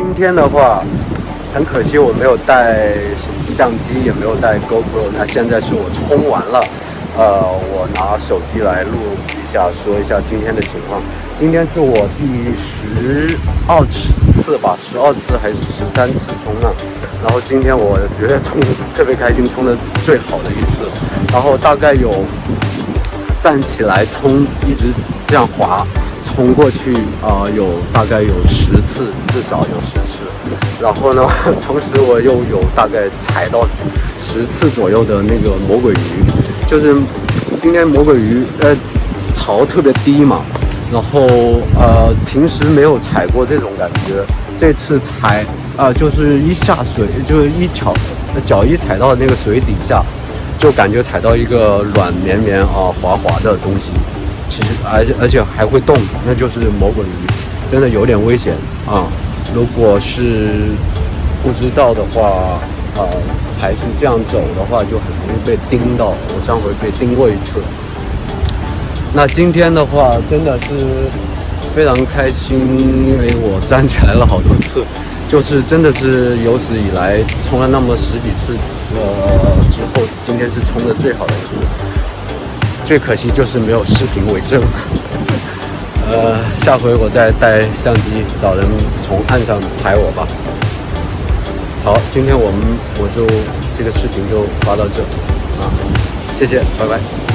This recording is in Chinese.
今天的话，很可惜我没有带相机，也没有带 GoPro。那现在是我冲完了，呃，我拿手机来录一下，说一下今天的情况。今天是我第十二次吧，十二次还是十三次冲浪。然后今天我觉得冲特别开心，冲的最好的一次。然后大概有站起来冲，一直这样滑。冲过去啊，有大概有十次，至少有十次。然后呢，同时我又有大概踩到十次左右的那个魔鬼鱼，就是今天魔鬼鱼呃潮特别低嘛，然后呃平时没有踩过这种感觉，这次踩啊就是一下水就是一脚脚一踩到那个水底下，就感觉踩到一个软绵绵啊滑滑的东西。其实，而且而且还会动，那就是魔鬼鱼，真的有点危险啊！如果是不知道的话，呃，还是这样走的话，就很容易被叮到。我上回被叮过一次。那今天的话，真的是非常开心，因为我站起来了好多次，就是真的是有史以来冲了那么十几次，呃，之后今天是冲的最好的一次。最可惜就是没有视频为证。呃，下回我再带相机找人从岸上拍我吧。好，今天我们我就这个视频就发到这啊，谢谢，拜拜。